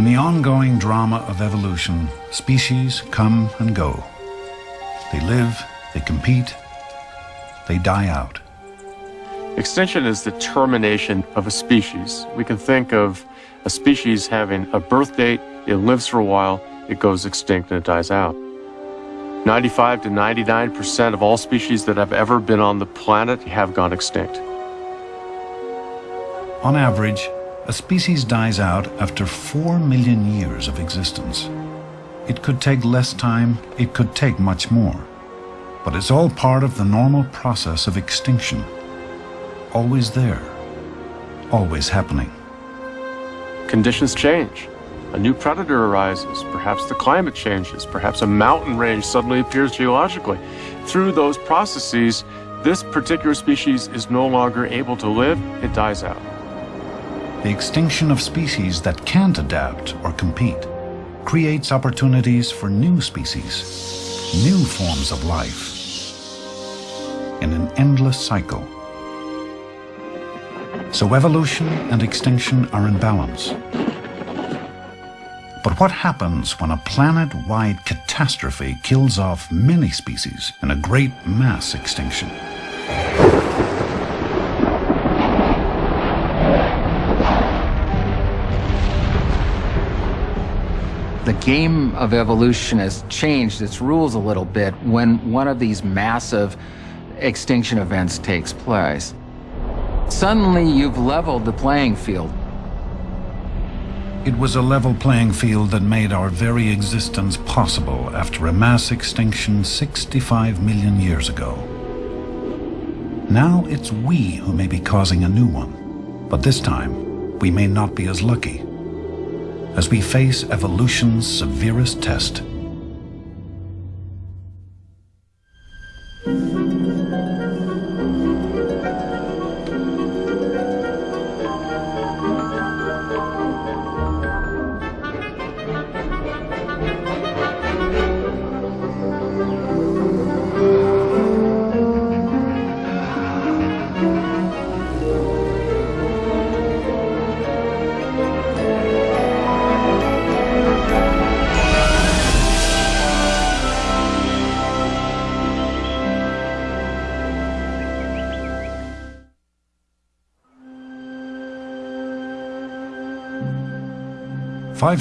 In the ongoing drama of evolution, species come and go. They live, they compete, they die out. Extinction is the termination of a species. We can think of a species having a birth date, it lives for a while, it goes extinct and it dies out. 95 to 99% of all species that have ever been on the planet have gone extinct. On average, a species dies out after 4 million years of existence. It could take less time, it could take much more. But it's all part of the normal process of extinction. Always there, always happening. Conditions change. A new predator arises, perhaps the climate changes, perhaps a mountain range suddenly appears geologically. Through those processes, this particular species is no longer able to live, it dies out. The extinction of species that can't adapt or compete creates opportunities for new species, new forms of life, in an endless cycle. So evolution and extinction are in balance. But what happens when a planet-wide catastrophe kills off many species in a great mass extinction? The game of evolution has changed its rules a little bit when one of these massive extinction events takes place. Suddenly you've leveled the playing field. It was a level playing field that made our very existence possible after a mass extinction 65 million years ago. Now it's we who may be causing a new one, but this time we may not be as lucky. As we face evolution's severest test,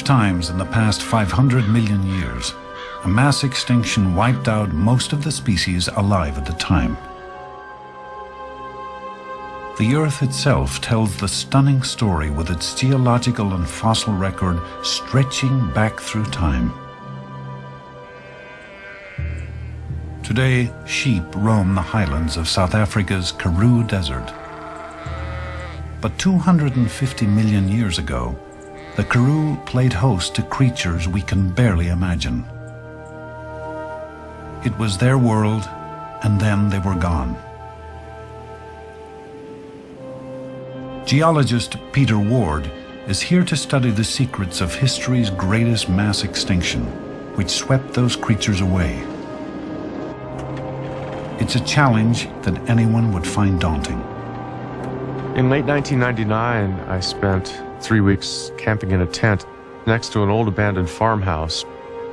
times in the past 500 million years, a mass extinction wiped out most of the species alive at the time. The Earth itself tells the stunning story with its geological and fossil record stretching back through time. Today, sheep roam the highlands of South Africa's Karoo Desert. But 250 million years ago, the Karoo played host to creatures we can barely imagine. It was their world, and then they were gone. Geologist Peter Ward is here to study the secrets of history's greatest mass extinction, which swept those creatures away. It's a challenge that anyone would find daunting. In late 1999, I spent three weeks camping in a tent next to an old abandoned farmhouse.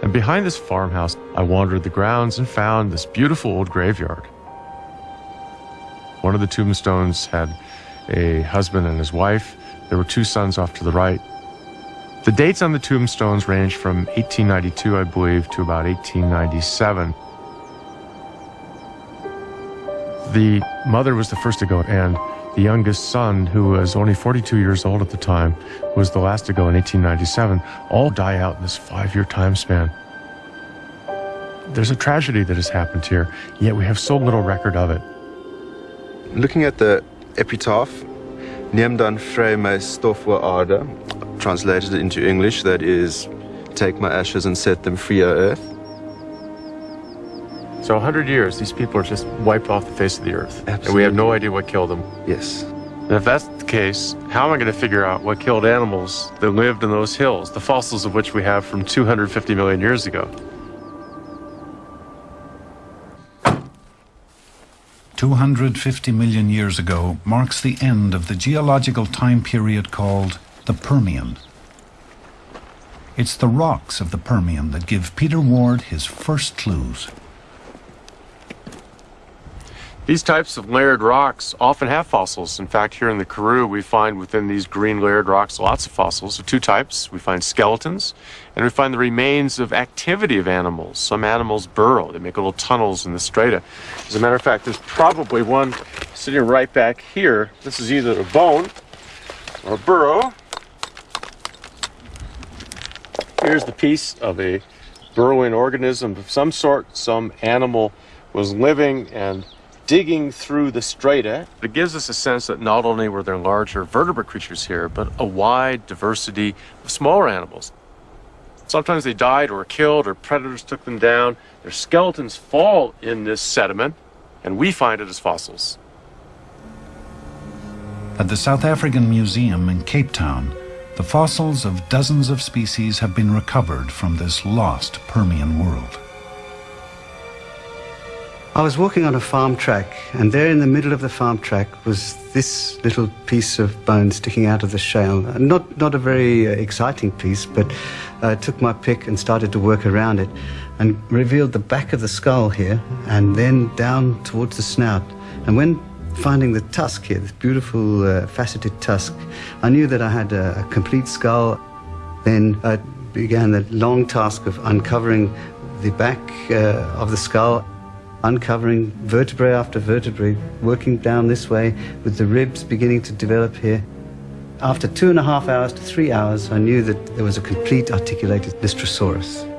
And behind this farmhouse, I wandered the grounds and found this beautiful old graveyard. One of the tombstones had a husband and his wife. There were two sons off to the right. The dates on the tombstones range from 1892, I believe, to about 1897. The mother was the first to go, and the youngest son, who was only 42 years old at the time, was the last to go in 1897, all die out in this five-year time span. There's a tragedy that has happened here, yet we have so little record of it. Looking at the epitaph, Neem dan vry my stof aarde, translated into English, that is, take my ashes and set them free, O earth. So 100 years, these people are just wiped off the face of the earth. Absolutely. And we have no idea what killed them. Yes. And if that's the case, how am I going to figure out what killed animals that lived in those hills, the fossils of which we have from 250 million years ago? Two hundred fifty million years ago marks the end of the geological time period called the Permian. It's the rocks of the Permian that give Peter Ward his first clues. These types of layered rocks often have fossils. In fact, here in the Karoo, we find within these green layered rocks lots of fossils of two types. We find skeletons, and we find the remains of activity of animals. Some animals burrow, they make little tunnels in the strata. As a matter of fact, there's probably one sitting right back here. This is either a bone or a burrow. Here's the piece of a burrowing organism of some sort. Some animal was living and digging through the strata. It gives us a sense that not only were there larger vertebrate creatures here, but a wide diversity of smaller animals. Sometimes they died or were killed or predators took them down. Their skeletons fall in this sediment, and we find it as fossils. At the South African Museum in Cape Town, the fossils of dozens of species have been recovered from this lost Permian world. I was walking on a farm track, and there in the middle of the farm track was this little piece of bone sticking out of the shale. Not, not a very uh, exciting piece, but I uh, took my pick and started to work around it and revealed the back of the skull here and then down towards the snout. And when finding the tusk here, this beautiful uh, faceted tusk, I knew that I had a, a complete skull. Then I began the long task of uncovering the back uh, of the skull uncovering vertebrae after vertebrae, working down this way with the ribs beginning to develop here. After two and a half hours to three hours, I knew that there was a complete articulated Lystrosaurus.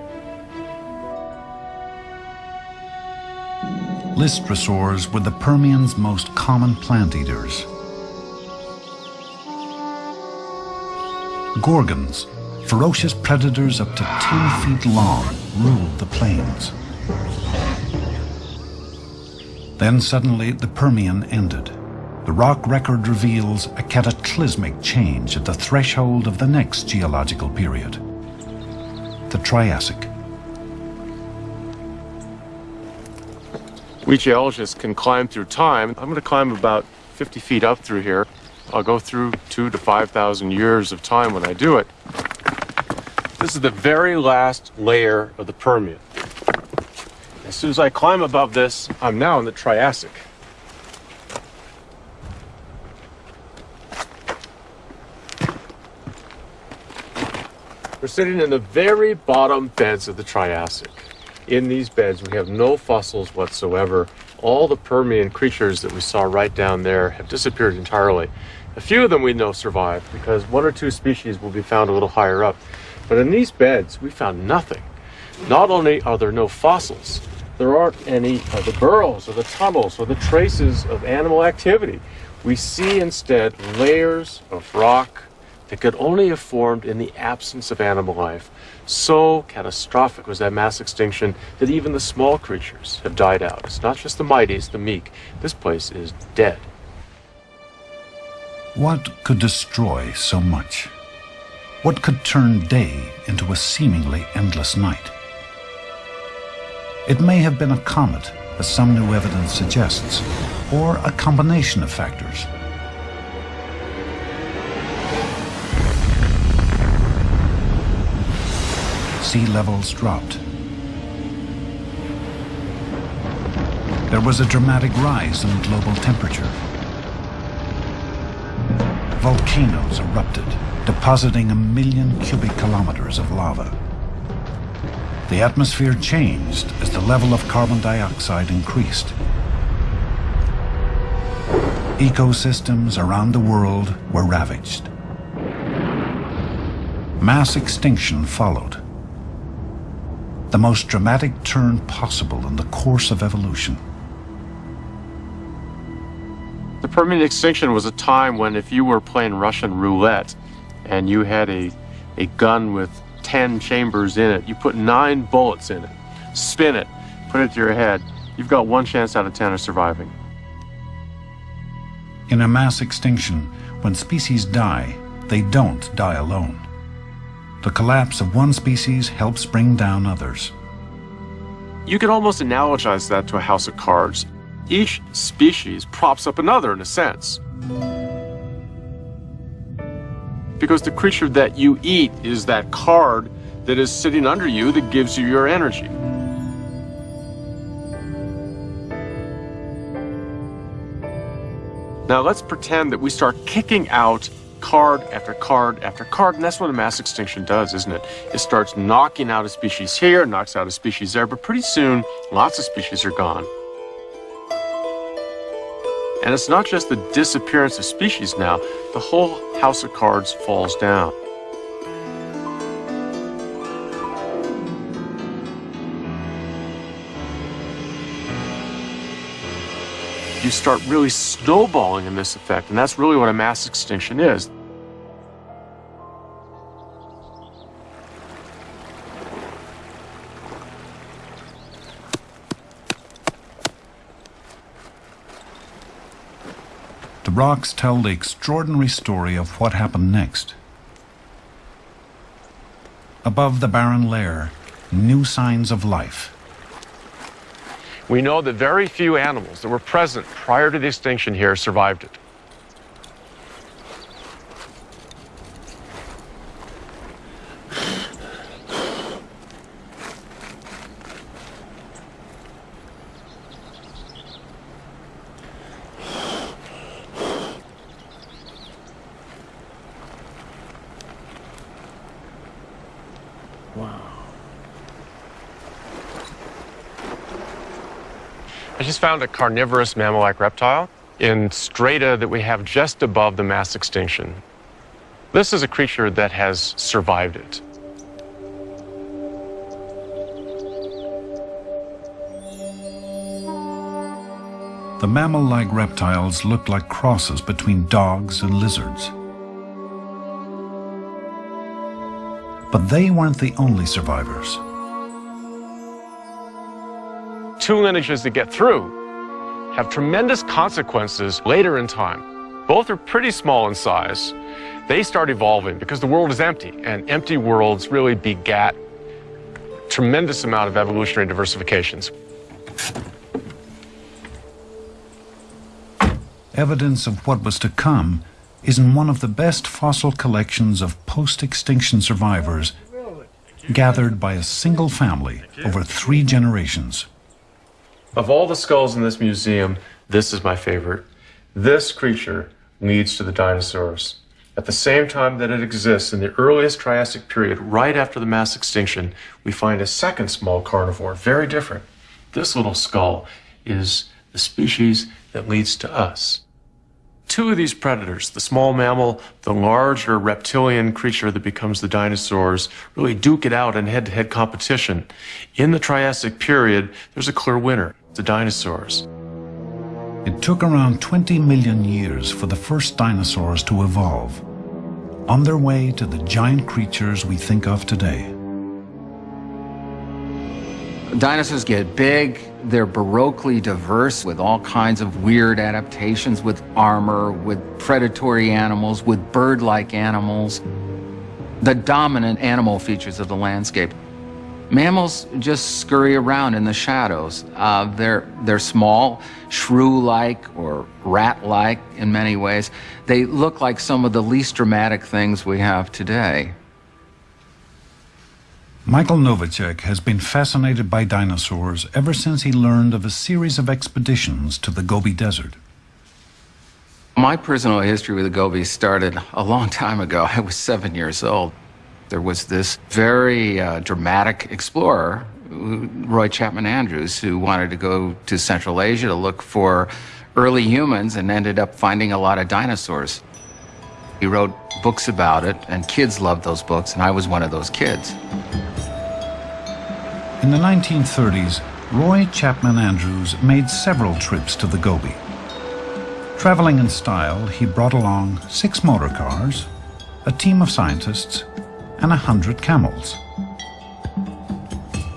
Lystrosaurs were the Permian's most common plant eaters. Gorgons, ferocious predators up to 10 feet long, ruled the plains. Then suddenly the Permian ended. The rock record reveals a cataclysmic change at the threshold of the next geological period, the Triassic. We geologists can climb through time. I'm going to climb about 50 feet up through here. I'll go through two to 5,000 years of time when I do it. This is the very last layer of the Permian. As soon as I climb above this, I'm now in the Triassic. We're sitting in the very bottom beds of the Triassic. In these beds, we have no fossils whatsoever. All the Permian creatures that we saw right down there have disappeared entirely. A few of them we know survived because one or two species will be found a little higher up. But in these beds, we found nothing. Not only are there no fossils, there aren't any of the burrows or the tunnels or the traces of animal activity. We see instead layers of rock that could only have formed in the absence of animal life. So catastrophic was that mass extinction that even the small creatures have died out. It's not just the mighty, it's the meek. This place is dead. What could destroy so much? What could turn day into a seemingly endless night? It may have been a comet, as some new evidence suggests, or a combination of factors. Sea levels dropped. There was a dramatic rise in global temperature. Volcanoes erupted, depositing a million cubic kilometers of lava. The atmosphere changed as the level of carbon dioxide increased. Ecosystems around the world were ravaged. Mass extinction followed. The most dramatic turn possible in the course of evolution. The Permian extinction was a time when if you were playing Russian roulette and you had a, a gun with 10 chambers in it. You put nine bullets in it, spin it, put it to your head. You've got one chance out of 10 of surviving. In a mass extinction, when species die, they don't die alone. The collapse of one species helps bring down others. You can almost analogize that to a house of cards. Each species props up another in a sense. Because the creature that you eat is that card that is sitting under you that gives you your energy. Now let's pretend that we start kicking out card after card after card, and that's what a mass extinction does, isn't it? It starts knocking out a species here, knocks out a species there, but pretty soon, lots of species are gone. And it's not just the disappearance of species now, the whole house of cards falls down. you start really snowballing in this effect, and that's really what a mass extinction is. Rocks tell the extraordinary story of what happened next. Above the barren layer, new signs of life. We know that very few animals that were present prior to the extinction here survived it. Just found a carnivorous mammal-like reptile in strata that we have just above the mass extinction. This is a creature that has survived it. The mammal-like reptiles looked like crosses between dogs and lizards. But they weren't the only survivors two lineages that get through have tremendous consequences later in time. Both are pretty small in size. They start evolving because the world is empty, and empty worlds really begat tremendous amount of evolutionary diversifications. Evidence of what was to come is in one of the best fossil collections of post-extinction survivors gathered by a single family over three generations. Of all the skulls in this museum, this is my favorite. This creature leads to the dinosaurs. At the same time that it exists in the earliest Triassic period, right after the mass extinction, we find a second small carnivore, very different. This little skull is the species that leads to us. Two of these predators, the small mammal, the larger reptilian creature that becomes the dinosaurs, really duke it out in head-to-head competition. In the Triassic period, there's a clear winner the dinosaurs. It took around 20 million years for the first dinosaurs to evolve, on their way to the giant creatures we think of today. Dinosaurs get big, they're baroquely diverse with all kinds of weird adaptations with armor, with predatory animals, with bird-like animals, the dominant animal features of the landscape. Mammals just scurry around in the shadows. Uh, they're, they're small, shrew-like or rat-like in many ways. They look like some of the least dramatic things we have today. Michael Novacek has been fascinated by dinosaurs ever since he learned of a series of expeditions to the Gobi Desert. My personal history with the Gobi started a long time ago. I was seven years old. There was this very uh, dramatic explorer, Roy Chapman Andrews, who wanted to go to Central Asia to look for early humans and ended up finding a lot of dinosaurs. He wrote books about it, and kids loved those books, and I was one of those kids. In the 1930s, Roy Chapman Andrews made several trips to the Gobi. Traveling in style, he brought along six motor cars, a team of scientists, and a hundred camels.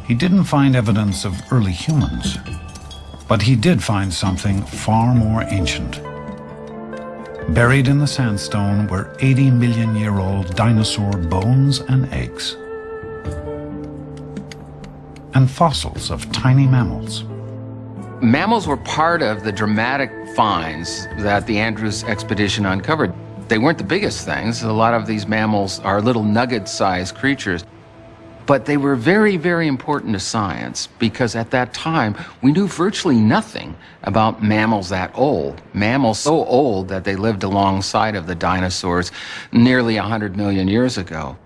He didn't find evidence of early humans, but he did find something far more ancient. Buried in the sandstone were 80 million year old dinosaur bones and eggs, and fossils of tiny mammals. Mammals were part of the dramatic finds that the Andrews expedition uncovered. They weren't the biggest things. A lot of these mammals are little nugget-sized creatures. But they were very, very important to science because at that time we knew virtually nothing about mammals that old. Mammals so old that they lived alongside of the dinosaurs nearly 100 million years ago.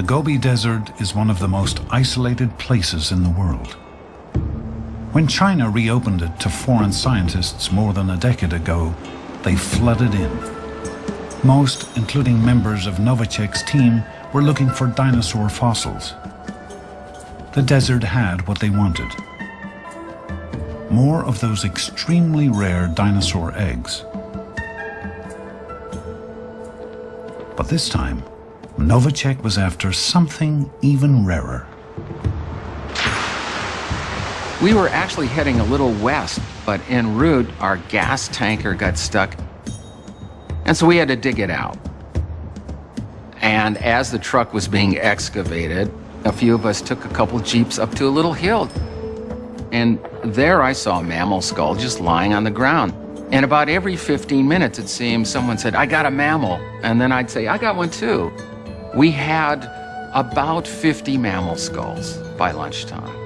The Gobi Desert is one of the most isolated places in the world. When China reopened it to foreign scientists more than a decade ago, they flooded in. Most, including members of Novacek's team, were looking for dinosaur fossils. The desert had what they wanted. More of those extremely rare dinosaur eggs. But this time, Novacek was after something even rarer. We were actually heading a little west, but en route, our gas tanker got stuck. And so we had to dig it out. And as the truck was being excavated, a few of us took a couple jeeps up to a little hill. And there I saw a mammal skull just lying on the ground. And about every 15 minutes, it seemed, someone said, I got a mammal. And then I'd say, I got one too. We had about 50 mammal skulls by lunchtime.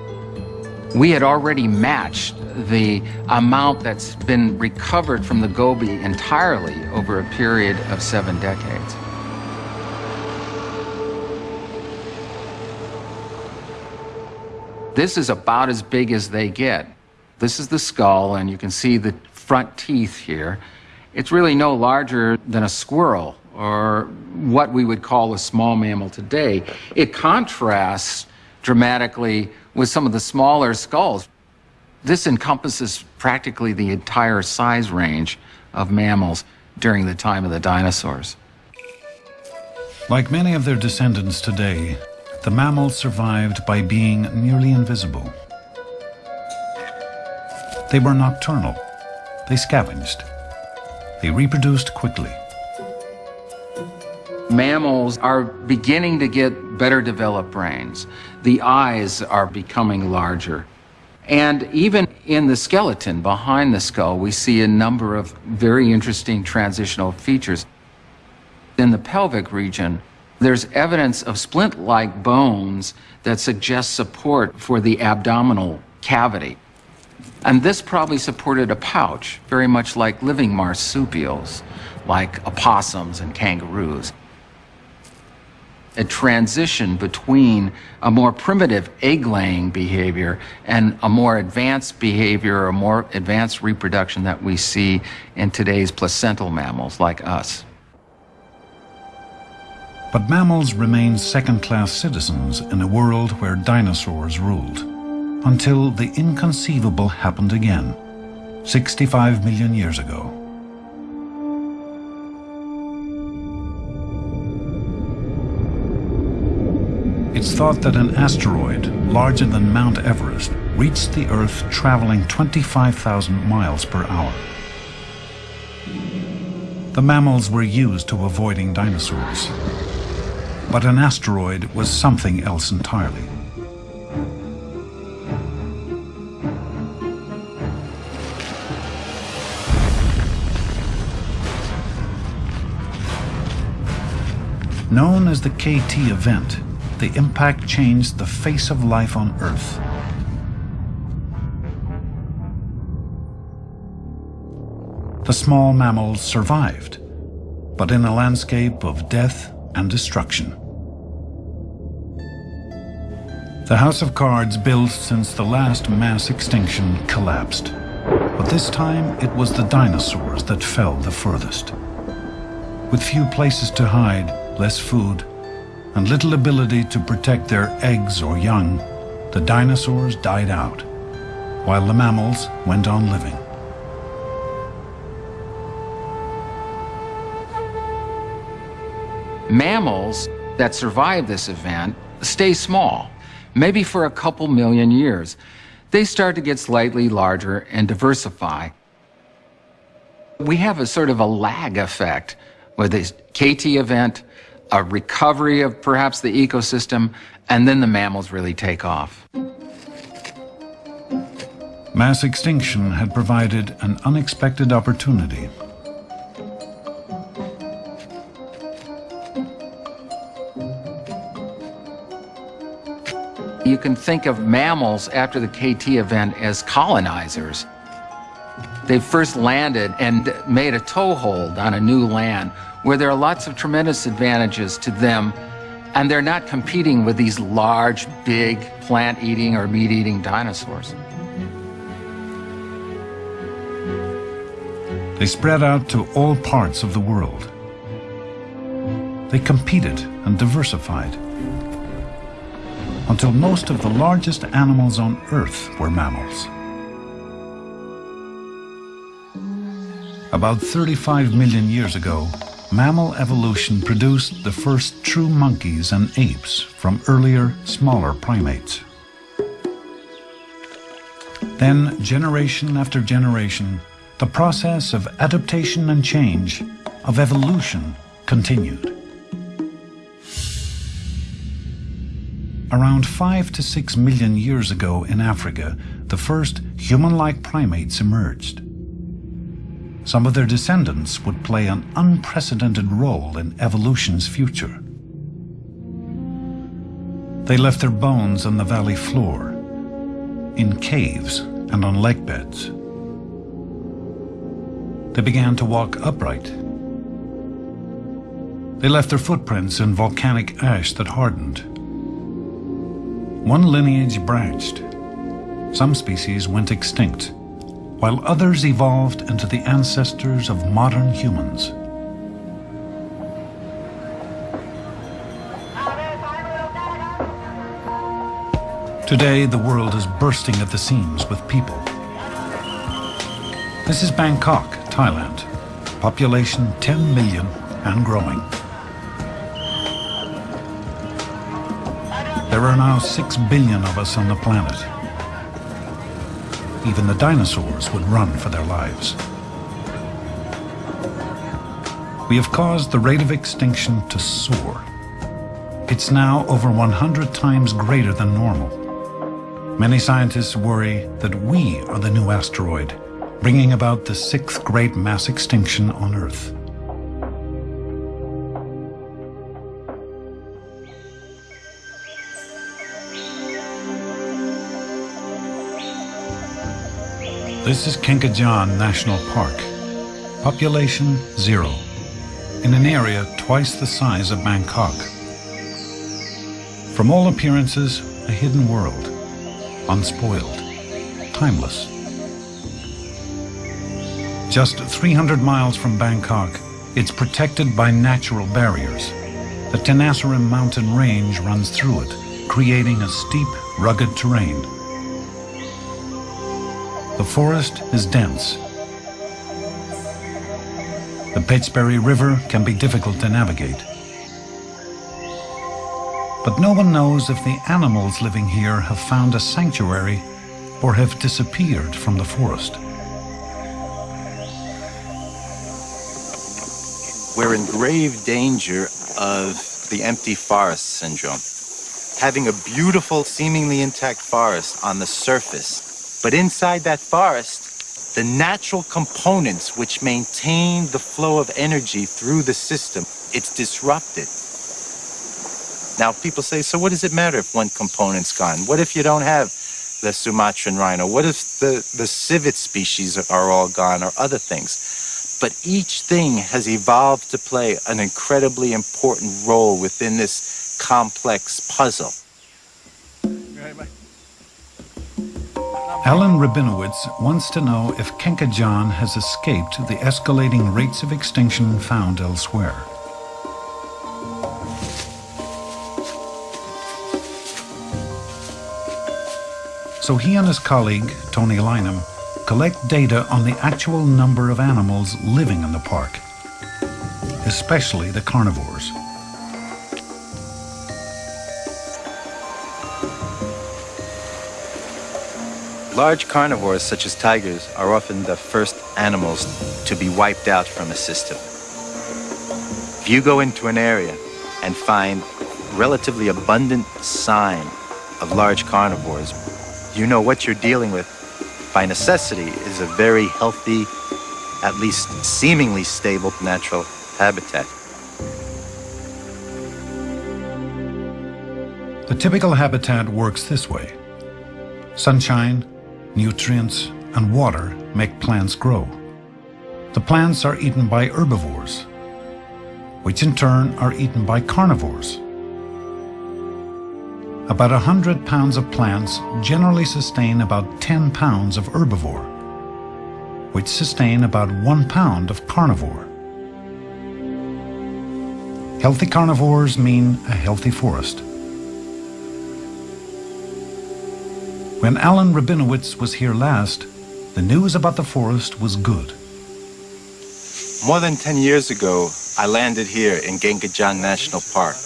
We had already matched the amount that's been recovered from the Gobi entirely over a period of seven decades. This is about as big as they get. This is the skull, and you can see the front teeth here. It's really no larger than a squirrel or what we would call a small mammal today. It contrasts dramatically with some of the smaller skulls. This encompasses practically the entire size range of mammals during the time of the dinosaurs. Like many of their descendants today, the mammals survived by being nearly invisible. They were nocturnal. They scavenged. They reproduced quickly. Mammals are beginning to get better developed brains. The eyes are becoming larger. And even in the skeleton behind the skull, we see a number of very interesting transitional features. In the pelvic region, there's evidence of splint-like bones that suggest support for the abdominal cavity. And this probably supported a pouch, very much like living marsupials, like opossums and kangaroos a transition between a more primitive egg-laying behavior and a more advanced behavior or more advanced reproduction that we see in today's placental mammals like us. But mammals remained second-class citizens in a world where dinosaurs ruled, until the inconceivable happened again, 65 million years ago. It's thought that an asteroid larger than Mount Everest reached the Earth traveling 25,000 miles per hour. The mammals were used to avoiding dinosaurs. But an asteroid was something else entirely. Known as the KT event, the impact changed the face of life on Earth. The small mammals survived, but in a landscape of death and destruction. The House of Cards built since the last mass extinction collapsed. But this time it was the dinosaurs that fell the furthest. With few places to hide, less food, and little ability to protect their eggs or young, the dinosaurs died out, while the mammals went on living. Mammals that survive this event stay small, maybe for a couple million years. They start to get slightly larger and diversify. We have a sort of a lag effect with this KT event, a recovery of perhaps the ecosystem, and then the mammals really take off. Mass extinction had provided an unexpected opportunity. you can think of mammals after the KT event as colonizers. They first landed and made a toehold on a new land where there are lots of tremendous advantages to them, and they're not competing with these large, big, plant-eating or meat-eating dinosaurs. They spread out to all parts of the world. They competed and diversified until most of the largest animals on Earth were mammals. About 35 million years ago, mammal evolution produced the first true monkeys and apes from earlier, smaller primates. Then, generation after generation, the process of adaptation and change, of evolution, continued. Around five to six million years ago in Africa, the first human-like primates emerged. Some of their descendants would play an unprecedented role in evolution's future. They left their bones on the valley floor, in caves and on lake beds. They began to walk upright. They left their footprints in volcanic ash that hardened. One lineage branched. Some species went extinct while others evolved into the ancestors of modern humans. Today, the world is bursting at the seams with people. This is Bangkok, Thailand. Population 10 million and growing. There are now 6 billion of us on the planet even the dinosaurs would run for their lives. We have caused the rate of extinction to soar. It's now over 100 times greater than normal. Many scientists worry that we are the new asteroid, bringing about the sixth great mass extinction on Earth. This is Kaeng Krachan National Park. Population zero. In an area twice the size of Bangkok. From all appearances, a hidden world. Unspoiled. Timeless. Just 300 miles from Bangkok, it's protected by natural barriers. The Tenasserim mountain range runs through it, creating a steep, rugged terrain the forest is dense. The Phetchaburi River can be difficult to navigate. But no one knows if the animals living here have found a sanctuary or have disappeared from the forest. We're in grave danger of the empty forest syndrome. Having a beautiful, seemingly intact forest on the surface but inside that forest, the natural components which maintain the flow of energy through the system, it's disrupted. Now people say, so what does it matter if one component's gone? What if you don't have the Sumatran rhino? What if the, the civet species are all gone or other things? But each thing has evolved to play an incredibly important role within this complex puzzle. Alan Rabinowitz wants to know if Kaeng Krachan has escaped the escalating rates of extinction found elsewhere. So he and his colleague, Tony Lynam, collect data on the actual number of animals living in the park, especially the carnivores. Large carnivores, such as tigers, are often the first animals to be wiped out from a system. If you go into an area and find relatively abundant sign of large carnivores, you know what you're dealing with by necessity is a very healthy, at least seemingly stable natural habitat. The typical habitat works this way. Sunshine, nutrients, and water make plants grow. The plants are eaten by herbivores, which in turn are eaten by carnivores. About 100 pounds of plants generally sustain about 10 pounds of herbivore, which sustain about 1 pound of carnivore. Healthy carnivores mean a healthy forest. When Alan Rabinowitz was here last, the news about the forest was good. More than 10 years ago, I landed here in Kaeng Krachan National Park.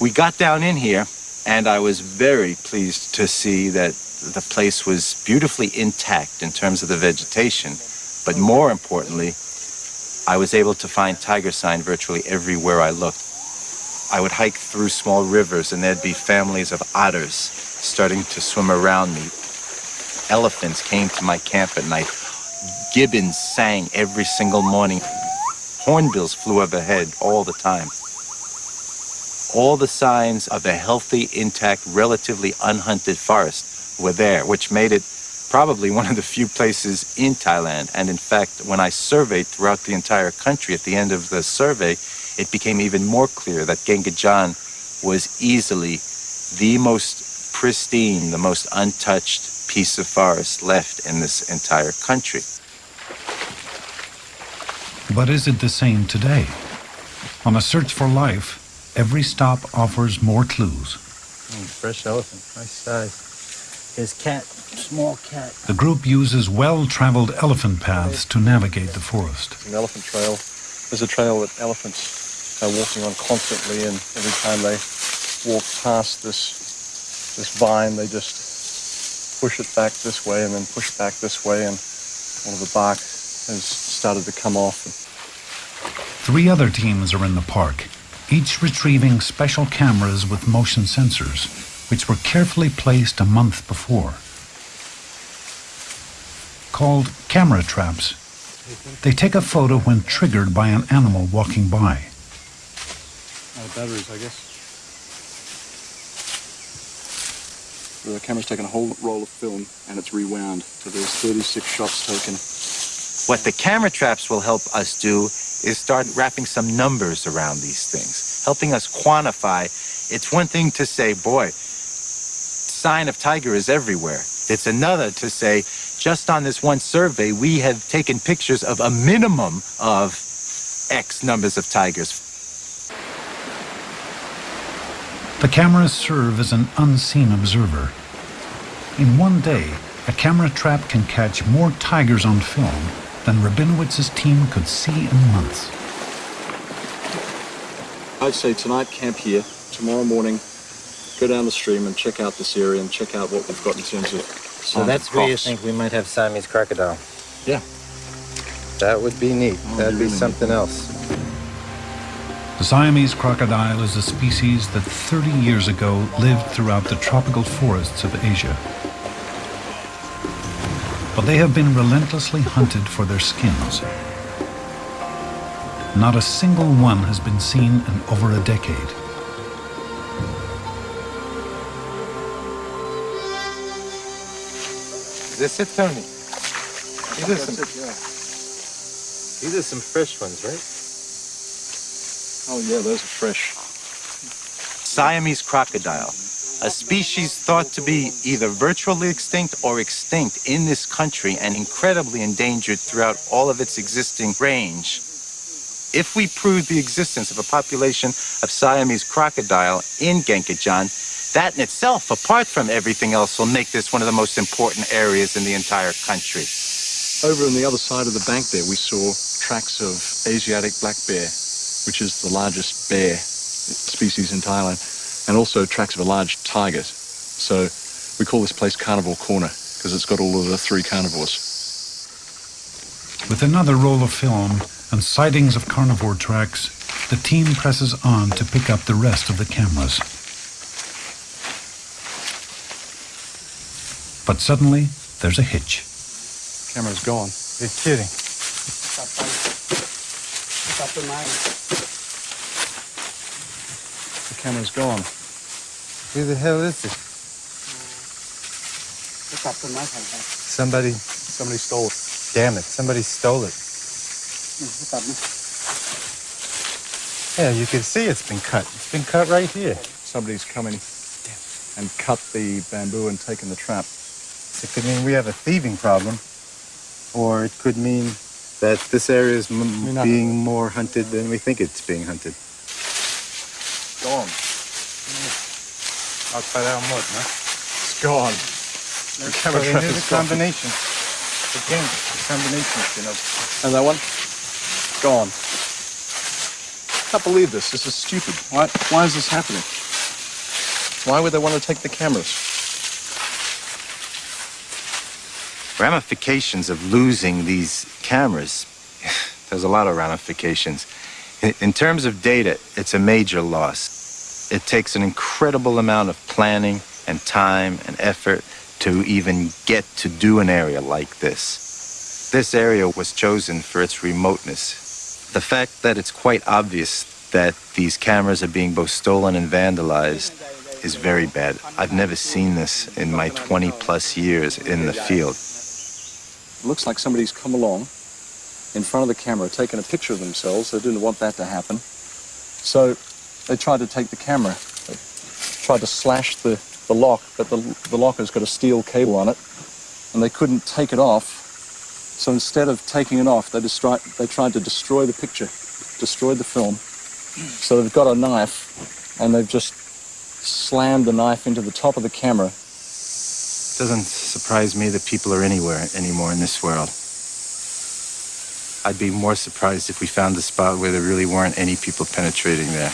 We got down in here, and I was very pleased to see that the place was beautifully intact in terms of the vegetation. But more importantly, I was able to find tiger sign virtually everywhere I looked. I would hike through small rivers, and there'd be families of otters starting to swim around me. Elephants came to my camp at night. Gibbons sang every single morning. Hornbills flew overhead all the time. All the signs of a healthy, intact, relatively unhunted forest were there, which made it probably one of the few places in Thailand. And in fact, when I surveyed throughout the entire country at the end of the survey, it became even more clear that Kaeng Krachan was easily the most pristine, the most untouched piece of forest left in this entire country. But is it the same today? On a search for life, every stop offers more clues. Mm, fresh elephant, nice size. His cat, small cat. The group uses well-traveled elephant paths to navigate the forest. An elephant trail is a trail that elephants are walking on constantly, and every time they walk past this this vine, they just push it back this way and then push back this way, and all of the bark has started to come off. Three other teams are in the park, each retrieving special cameras with motion sensors, which were carefully placed a month before. Called camera traps, they take a photo when triggered by an animal walking by. Out of batteries, I guess. The camera's taken a whole roll of film and it's rewound. So there's 36 shots taken. What the camera traps will help us do is start wrapping some numbers around these things, helping us quantify. It's one thing to say, boy, sign of tiger is everywhere. It's another to say, just on this one survey, we have taken pictures of a minimum of X numbers of tigers. The cameras serve as an unseen observer. In one day, a camera trap can catch more tigers on film than Rabinowitz's team could see in months. I'd say tonight camp here, tomorrow morning go down the stream and check out this area and check out what we've got in terms of So that's where you think we might have Siamese crocodile? Yeah. That would be neat. Oh, That'd be really something else. The Siamese crocodile is a species that 30 years ago lived throughout the tropical forests of Asia. But they have been relentlessly hunted for their skins. Not a single one has been seen in over a decade. Is this it, Tony? These are some, These are some fresh ones, right? Oh yeah, those are fresh. Siamese crocodile, a species thought to be either virtually extinct or extinct in this country and incredibly endangered throughout all of its existing range. If we prove the existence of a population of Siamese crocodile in Kaeng Krachan, that in itself, apart from everything else, will make this one of the most important areas in the entire country. Over on the other side of the bank there, we saw tracks of Asiatic black bear, which is the largest bear species in Thailand, and also tracks of a large tiger. So we call this place Carnivore Corner because it's got all of the three carnivores. With another roll of film and sightings of carnivore tracks, the team presses on to pick up the rest of the cameras. But suddenly, there's a hitch. Camera's gone. You're kidding up the main. The camera's gone. Who the hell is this? It's up the main. Somebody, somebody stole it. Damn it, somebody stole it. Yeah, you can see it's been cut. It's been cut right here. Somebody's coming and cut the bamboo and taken the trap. It could mean we have a thieving problem, or it could mean that this area is m- being more hunted than we think it's being hunted. Gone. Upside down what, huh? It's gone. The camera So they trap knew is the gone. combination. Again, the combination, you know. And that one? Gone. Can't believe this. This is stupid. Why, why is this happening? Why would they want to take the cameras? Ramifications of losing these cameras, there's a lot of ramifications. In, terms of data, it's a major loss. It takes an incredible amount of planning and time and effort to even get to do an area like this. This area was chosen for its remoteness. The fact that it's quite obvious that these cameras are being both stolen and vandalized is very bad. I've never seen this in my 20 plus years in the field. It looks like somebody's come along in front of the camera, taken a picture of themselves. They didn't want that to happen. So they tried to take the camera. They tried to slash the, the lock, but the, the lock has got a steel cable on it, and they couldn't take it off. So instead of taking it off, they, destroy, they tried to destroy the picture, destroyed the film. So they've got a knife, and they've just slammed the knife into the top of the camera doesn't surprise me that people are anywhere anymore in this world. I'd be more surprised if we found a spot where there really weren't any people penetrating there.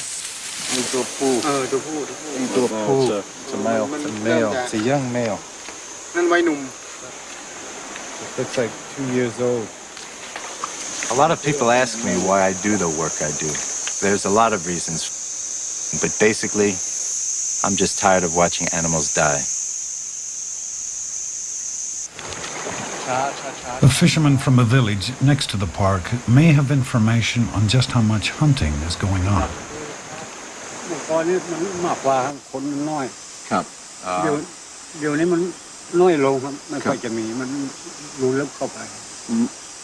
Into a pool. Into a pool. It's a male. It's a male. It's a young male. Looks like two years old. A lot of people ask me why I do the work I do. There's a lot of reasons. But basically, I'm just tired of watching animals die. A fisherman from a village next to the park may have information on just how much hunting is going on.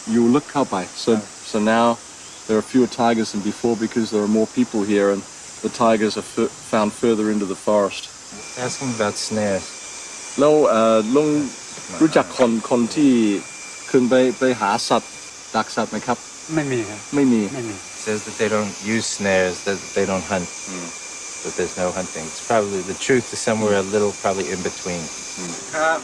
You look cowboy, so, so now there are fewer tigers than before because there are more people here and the tigers are found further into the forest. Ask him about snares. No, uh, long รู้จักคนคนที่ขึ้นไปไปหาสัตว์ดักสัตว์ไหมครับ ไม่มีครับไม่มี ไม่มี Says that they don't use snares, that they don't hunt, that there's no hunting. It's probably the truth is somewhere a little, probably in between. ครับ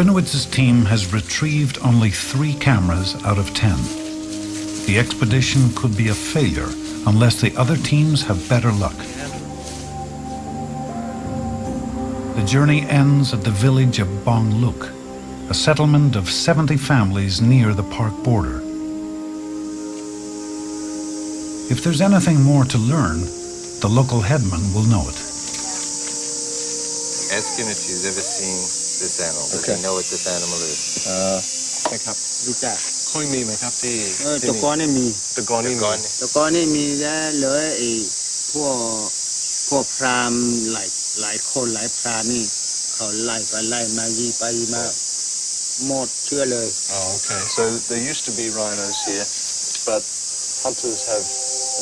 Rabinowitz's team has retrieved only three cameras out of ten. The expedition could be a failure unless the other teams have better luck. The journey ends at the village of Bongluk, a settlement of 70 families near the park border. If there's anything more to learn, the local headman will know it. Ask him if he's ever seen this animal. Does Okay. he know what this animal is? เอ่อนะครับรู้จักค่อยมีไหมครับที่เออตะกอนนี่มีตะกอนนี่มีตะกอนนี่มีแล้วเหลือไอ้พวกพวกพราหมณ์หลายหลายคนหลายพรานนี่ เขาไล่ไปไล่มายีไปยีมาหมดเชื่อเลย Oh, okay. So there used to be rhinos here, but hunters have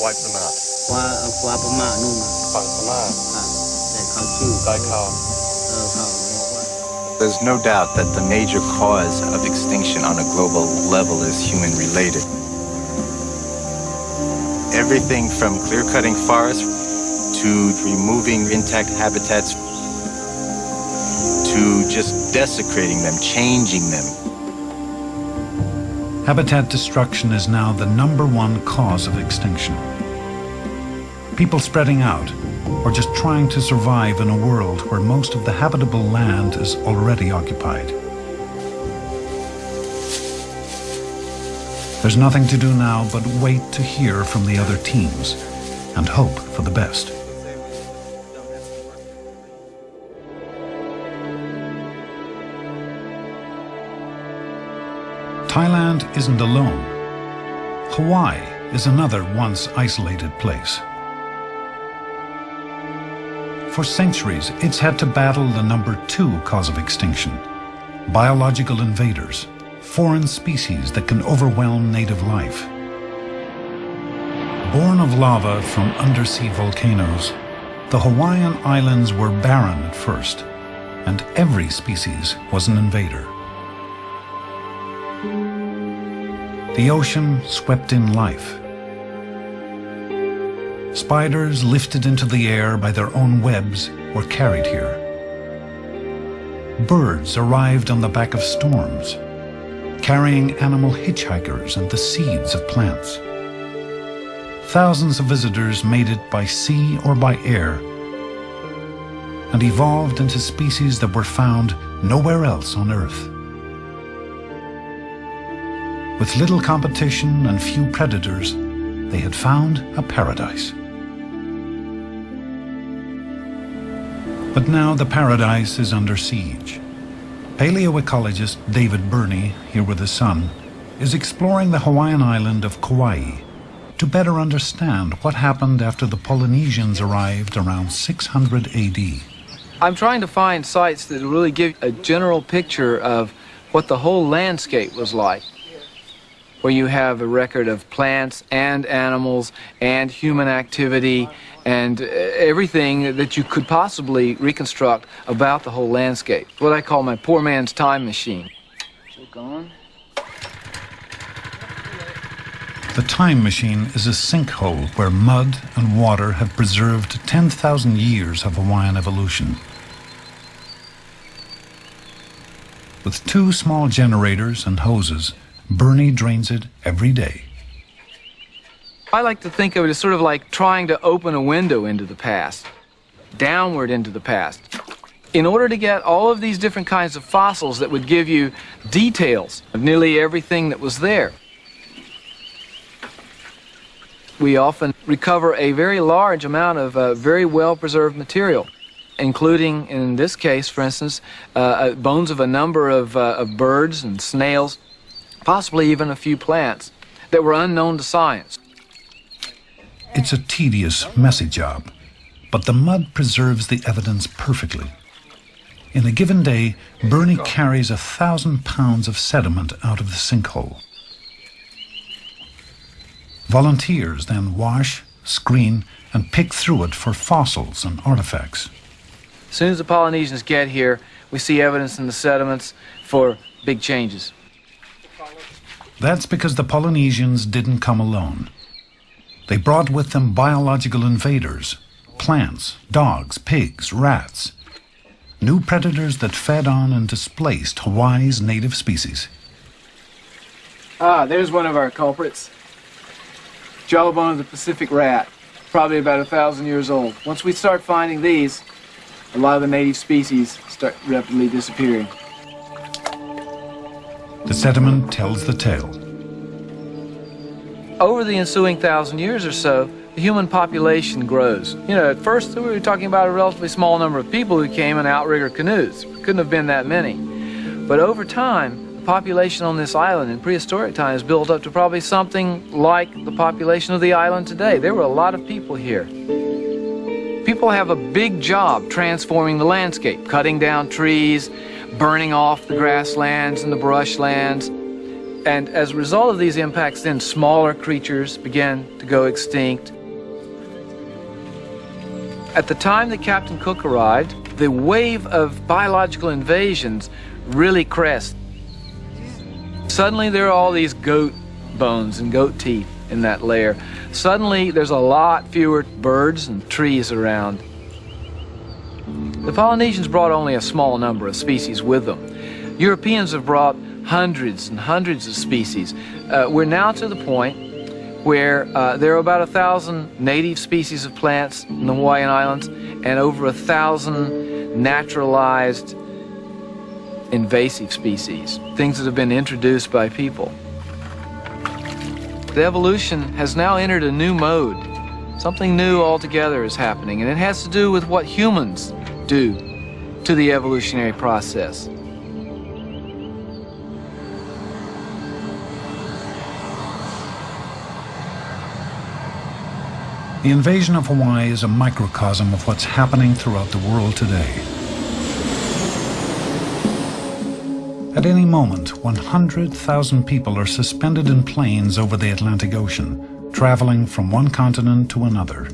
wiped them out. ว่าคว้าพม่านู่นน่ะฝั่งพม่าอะแต่เขาชื่อได้ There's no doubt that the major cause of extinction on a global level is human related. Everything from clear cutting forests to removing intact habitats to just desecrating them, changing them. Habitat destruction is now the number one cause of extinction. People spreading out, or just trying to survive in a world where most of the habitable land is already occupied. There's nothing to do now but wait to hear from the other teams and hope for the best. Thailand isn't alone. Hawaii is another once isolated place. For centuries, it's had to battle the number two cause of extinction, biological invaders, foreign species that can overwhelm native life. Born of lava from undersea volcanoes, the Hawaiian Islands were barren at first, and every species was an invader. The ocean swept in life. Spiders lifted into the air by their own webs were carried here. Birds arrived on the back of storms, carrying animal hitchhikers and the seeds of plants. Thousands of visitors made it by sea or by air and evolved into species that were found nowhere else on Earth. With little competition and few predators, they had found a paradise. But now the paradise is under siege. Paleoecologist David Burney, here with his son, is exploring the Hawaiian island of Kauai to better understand what happened after the Polynesians arrived around 600 AD. I'm trying to find sites that really give a general picture of what the whole landscape was like, where you have a record of plants and animals and human activity and uh, everything that you could possibly reconstruct about the whole landscape. What I call my poor man's time machine. So gone. The time machine is a sinkhole where mud and water have preserved 10,000 years of Hawaiian evolution. With two small generators and hoses, Burney drains it every day. I like to think of it as sort of like trying to open a window into the past, downward into the past. In order to get all of these different kinds of fossils that would give you details of nearly everything that was there, we often recover a very large amount of uh, very well preserved material, including, in this case, for instance, uh, uh, bones of a number of, uh, of birds and snails, possibly even a few plants that were unknown to science. It's a tedious, messy job, but the mud preserves the evidence perfectly. In a given day, Burney carries a thousand pounds of sediment out of the sinkhole. Volunteers then wash, screen, and pick through it for fossils and artifacts. As soon as the Polynesians get here, we see evidence in the sediments for big changes. That's because the Polynesians didn't come alone. They brought with them biological invaders, plants, dogs, pigs, rats, new predators that fed on and displaced Hawaii's native species. Ah, there's one of our culprits. Jawbone of the Pacific rat, probably about a thousand years old. Once we start finding these, a lot of the native species start rapidly disappearing. The sediment tells the tale. Over the ensuing thousand years or so, the human population grows. You know, at first we were talking about a relatively small number of people who came in outrigger canoes. Couldn't have been that many. But over time, the population on this island in prehistoric times built up to probably something like the population of the island today. There were a lot of people here. People have a big job transforming the landscape, cutting down trees, burning off the grasslands and the brushlands. And as a result of these impacts, then smaller creatures began to go extinct. At the time that Captain Cook arrived, the wave of biological invasions really crest. Suddenly there are all these goat bones and goat teeth in that layer. Suddenly there's a lot fewer birds and trees around. The Polynesians brought only a small number of species with them. Europeans have brought hundreds and hundreds of species. Uh, we're now to the point where uh, there are about a thousand native species of plants in the Hawaiian Islands and over a thousand naturalized invasive species, things that have been introduced by people. The evolution has now entered a new mode. Something new altogether is happening, and it has to do with what humans do to the evolutionary process. The invasion of Hawaii is a microcosm of what's happening throughout the world today. At any moment, 100,000 people are suspended in planes over the Atlantic Ocean, traveling from one continent to another.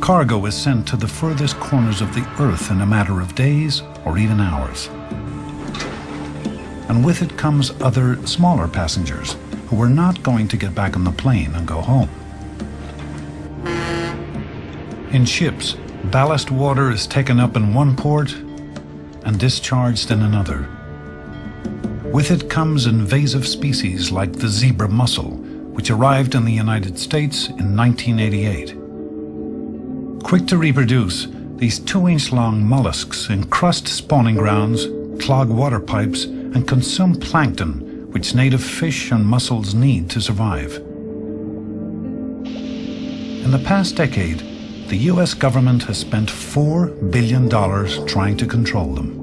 Cargo is sent to the furthest corners of the Earth in a matter of days or even hours. And with it comes other, smaller passengers who are not going to get back on the plane and go home. In ships, ballast water is taken up in one port and discharged in another. With it comes invasive species like the zebra mussel, which arrived in the United States in 1988. Quick to reproduce, these two-inch-long mollusks encrust spawning grounds, clog water pipes, and consume plankton, which native fish and mussels need to survive. In the past decade, the US government has spent $4 billion trying to control them.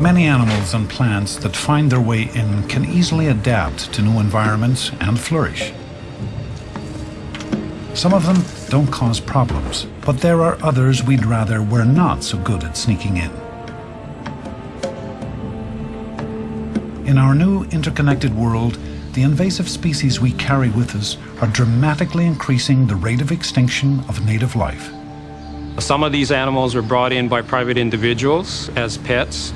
Many animals and plants that find their way in can easily adapt to new environments and flourish. Some of them don't cause problems, but there are others we'd rather were not so good at sneaking in. In our new interconnected world, the invasive species we carry with us are dramatically increasing the rate of extinction of native life. Some of these animals were brought in by private individuals as pets.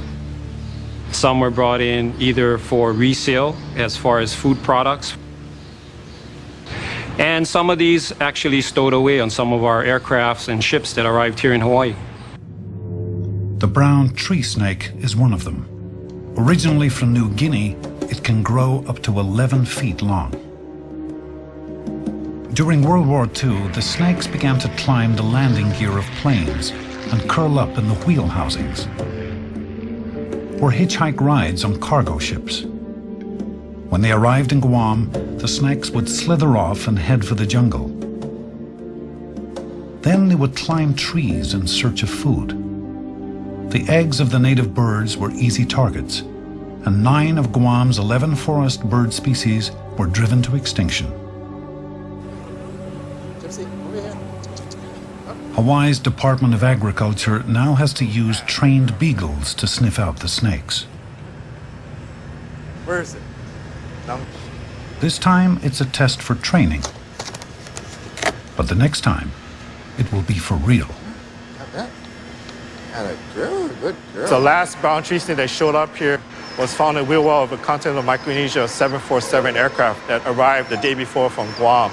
Some were brought in either for resale as far as food products. And some of these actually stowed away on some of our aircrafts and ships that arrived here in Hawaii. The brown tree snake is one of them. Originally from New Guinea, it can grow up to 11 feet long. During World War II, the snakes began to climb the landing gear of planes and curl up in the wheel housings, or hitchhike rides on cargo ships. When they arrived in Guam, the snakes would slither off and head for the jungle. Then they would climb trees in search of food. The eggs of the native birds were easy targets, and nine of Guam's 11 forest bird species were driven to extinction. Hawaii's Department of Agriculture now has to use trained beagles to sniff out the snakes. Where is it? No. This time it's a test for training. But the next time, it will be for real. Good, good girl. The last brown tree snake that showed up here was found in wheel well of a continental Micronesia 747 aircraft that arrived the day before from Guam.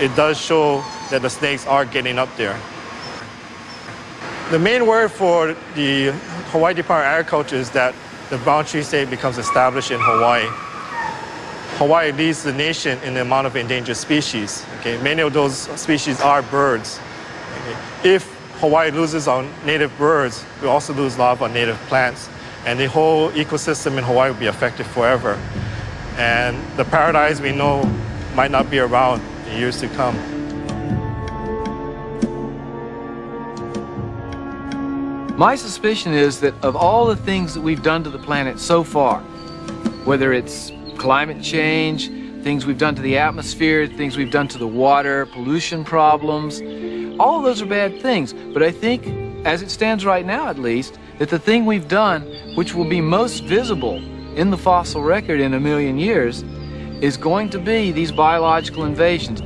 It does show that the snakes are getting up there. The main word for the Hawaii Department of Agriculture is that the brown tree snake becomes established in Hawaii. Hawaii leads the nation in the amount of endangered species. Okay, many of those species are birds. Okay. If Hawaii loses on native birds, we also lose a lot of our native plants and the whole ecosystem in Hawaii will be affected forever. And the paradise we know might not be around in years to come. My suspicion is that of all the things that we've done to the planet so far, whether it's climate change, things we've done to the atmosphere, things we've done to the water, pollution problems, all of those are bad things. But I think, as it stands right now at least, that the thing we've done, which will be most visible in the fossil record in a million years, is going to be these biological invasions.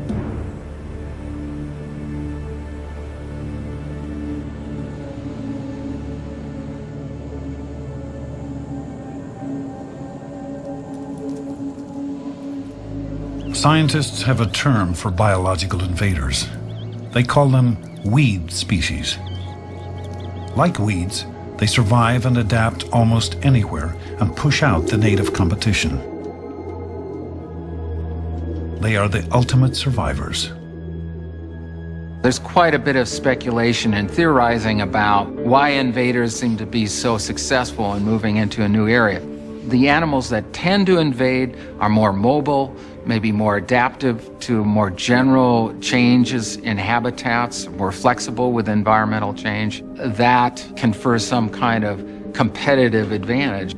Scientists have a term for biological invaders. They call them weed species. Like weeds, they survive and adapt almost anywhere and push out the native competition. They are the ultimate survivors. There's quite a bit of speculation and theorizing about why invaders seem to be so successful in moving into a new area. The animals that tend to invade are more mobile, maybe more adaptive to more general changes in habitats, more flexible with environmental change. That confers some kind of competitive advantage.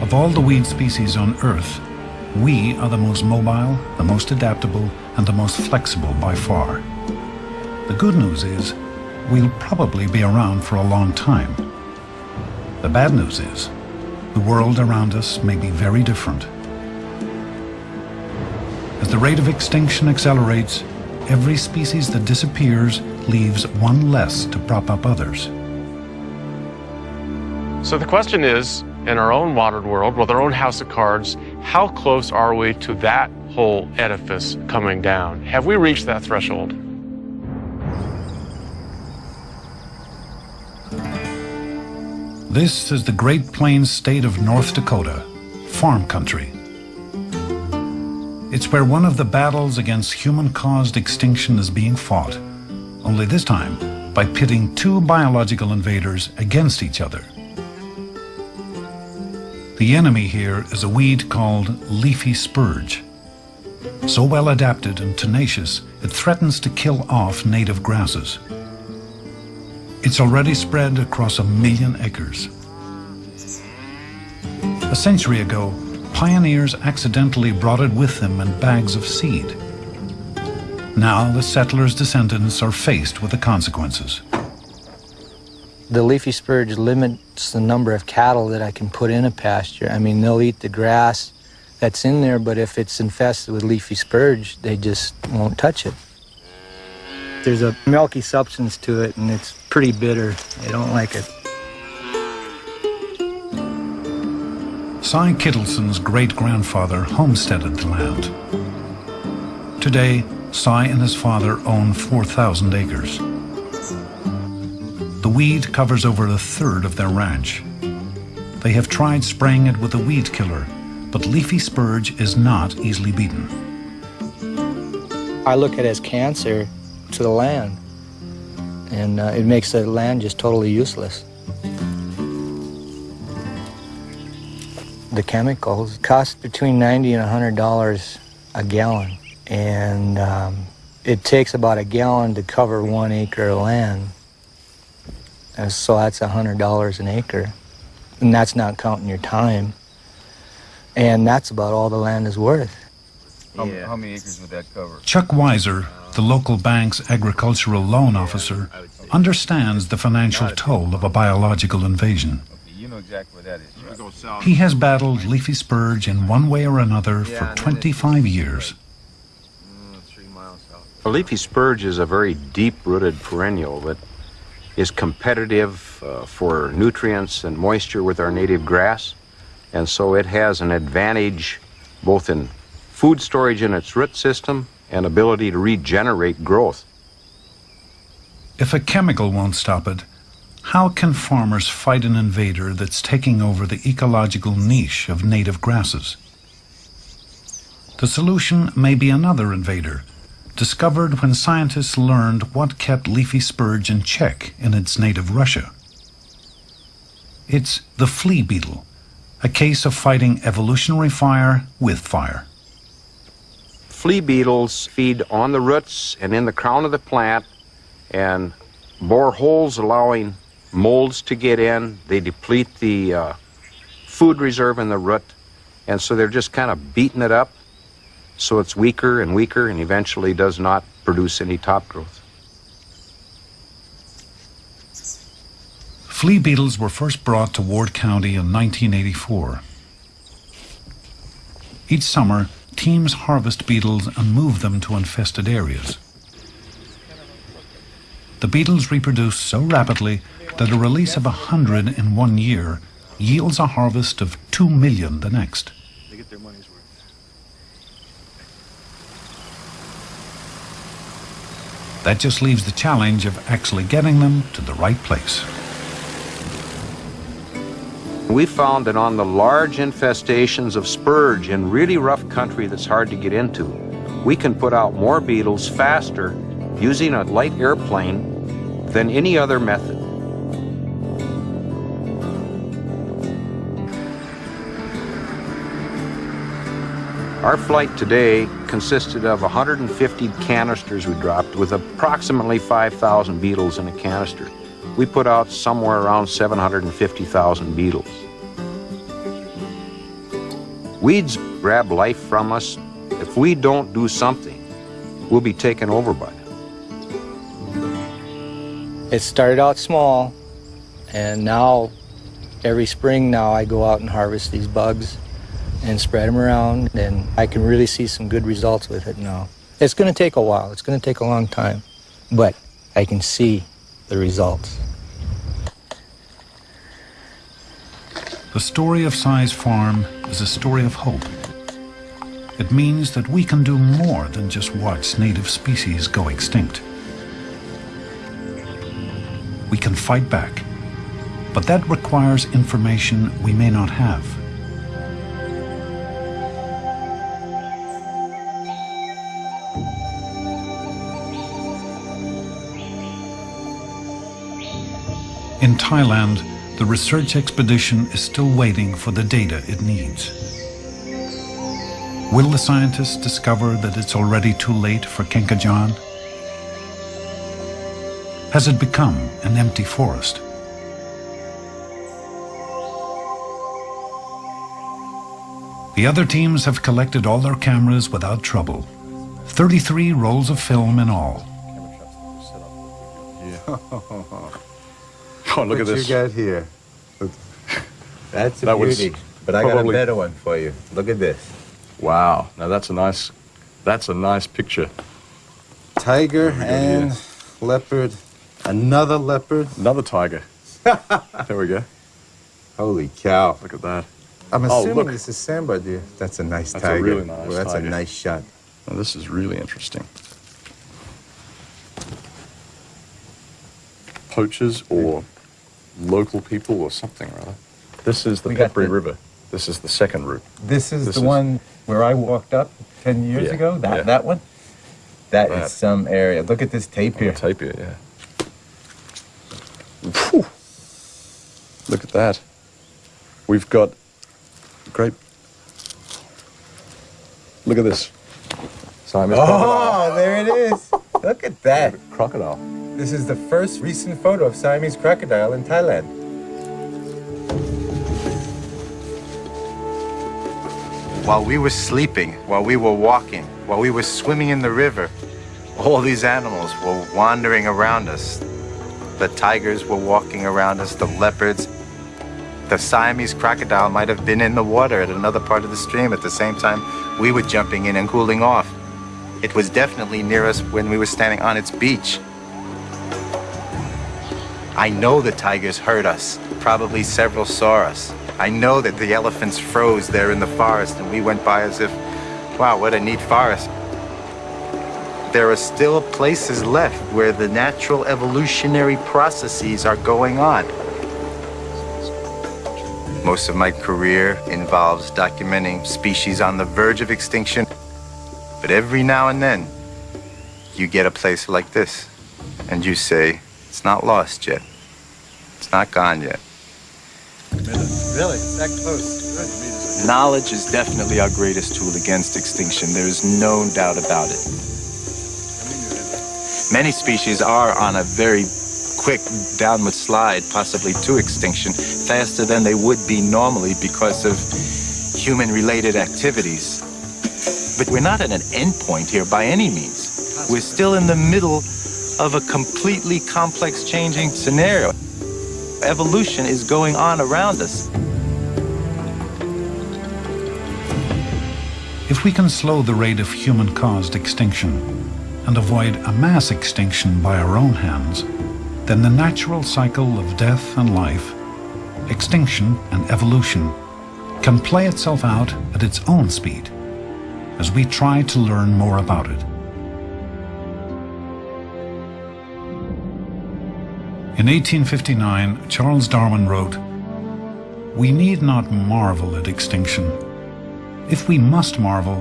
Of all the weed species on Earth, we are the most mobile, the most adaptable, and the most flexible by far. The good news is, we'll probably be around for a long time. The bad news is, the world around us may be very different. As the rate of extinction accelerates, every species that disappears leaves one less to prop up others. So the question is, in our own modern world, with our own house of cards, how close are we to that whole edifice coming down? Have we reached that threshold? This is the Great Plains state of North Dakota, farm country. It's where one of the battles against human-caused extinction is being fought, only this time by pitting two biological invaders against each other. The enemy here is a weed called leafy spurge. So well adapted and tenacious, it threatens to kill off native grasses. It's already spread across a million acres. A century ago, pioneers accidentally brought it with them in bags of seed. Now the settlers' descendants are faced with the consequences. The leafy spurge limits the number of cattle that I can put in a pasture. I mean, they'll eat the grass that's in there, but if it's infested with leafy spurge, they just won't touch it. There's a milky substance to it, and it's pretty bitter. They don't like it. Cy Kittleson's great-grandfather homesteaded the land. Today, Cy and his father own 4,000 acres. The weed covers over a third of their ranch. They have tried spraying it with a weed killer, but leafy spurge is not easily beaten. I look at it as cancer to the land, and uh, it makes the land just totally useless. The chemicals cost between 90 and 100 dollars a gallon, and um, it takes about a gallon to cover one acre of land. And so that's a hundred dollars an acre, and that's not counting your time. And that's about all the land is worth. How, how many acres would that cover? Chuck Weiser, the local bank's agricultural loan officer, understands the financial toll of a biological invasion. You know exactly where that is. He has battled leafy spurge in one way or another for 25 years. A leafy spurge is a very deep-rooted perennial that is competitive uh, for nutrients and moisture with our native grass. And so it has an advantage both in food storage in its root system and ability to regenerate growth. If a chemical won't stop it, how can farmers fight an invader that's taking over the ecological niche of native grasses? The solution may be another invader, discovered when scientists learned what kept leafy spurge in check in its native Russia. It's the flea beetle, a case of fighting evolutionary fire with fire. Flea beetles feed on the roots and in the crown of the plant and bore holes allowing molds to get in. They deplete the uh, food reserve in the root, and so they're just kind of beating it up so it's weaker and weaker and eventually does not produce any top growth. Flea beetles were first brought to Ward County in 1984. Each summer, teams harvest beetles and move them to infested areas. The beetles reproduce so rapidly that a release of a hundred in one year yields a harvest of two million the next. That just leaves the challenge of actually getting them to the right place. We found that on the large infestations of spurge in really rough country that's hard to get into, we can put out more beetles faster using a light airplane than any other method. Our flight today consisted of 150 canisters we dropped with approximately 5,000 beetles in a canister. We put out somewhere around 750,000 beetles. Weeds grab life from us. If we don't do something, we'll be taken over by them. It started out small, and now every spring now I go out and harvest these bugs and spread them around, and I can really see some good results with it now. It's going to take a while. It's going to take a long time, but I can see the results. The story of Cy's Farm is a story of hope. It means that we can do more than just watch native species go extinct. We can fight back, but that requires information we may not have. In Thailand, the research expedition is still waiting for the data it needs. Will the scientists discover that it's already too late for Kaeng Krachan? Has it become an empty forest? The other teams have collected all their cameras without trouble. 33 rolls of film in all. Oh, look what at this. you got here? That's a That was beauty. But I got a better one for you. Look at this. Wow. Now that's a nice, that's a nice picture. Tiger There we go, and yes. leopard. Another leopard. Another tiger. there we go. Holy cow. Look at that. I'm Oh, assuming look. this is sambar deer. That's a nice That's a tiger. really nice Well, that's tiger. a nice shot. Now, this is really interesting. Poachers or local people or something or other. This is the We got Phetchaburi the- River. This is the second route. This is This the is- one where I walked up 10 years Yeah, ago? That yeah. that one? That is That. some area. Look at this tape here. tape here, yeah. Phew. Look at that. We've got great. Look at this. Siamese crocodile. Oh, there it is. Look at that. Crocodile. This is the first recent photo of Siamese crocodile in Thailand. While we were sleeping, while we were walking, while we were swimming in the river, all these animals were wandering around us. The tigers were walking around us, the leopards. The Siamese crocodile might have been in the water at another part of the stream at the same time we were jumping in and cooling off. It was definitely near us when we were standing on its beach. I know the tigers heard us. Probably several saw us. I know that the elephants froze there in the forest and we went by as if, wow, what a neat forest. There are still places left where the natural evolutionary processes are going on. Most of my career involves documenting species on the verge of extinction. But every now and then, you get a place like this, and you say, it's not lost yet. It's not gone yet. Really? That close? Knowledge is definitely our greatest tool against extinction. There is no doubt about it. Many species are on a very quick downward slide, possibly to extinction, faster than they would be normally because of human-related activities. But we're not at an end point here by any means. We're still in the middle of a completely complex changing scenario. Evolution is going on around us. If we can slow the rate of human-caused extinction and avoid a mass extinction by our own hands, then the natural cycle of death and life, extinction and evolution, can play itself out at its own speed as we try to learn more about it. In 1859, Charles Darwin wrote, We need not marvel at extinction. If we must marvel,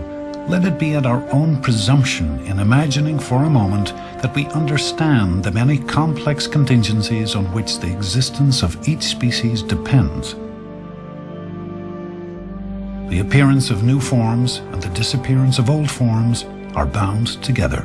let it be at our own presumption in imagining for a moment that we understand the many complex contingencies on which the existence of each species depends. The appearance of new forms and the disappearance of old forms are bound together.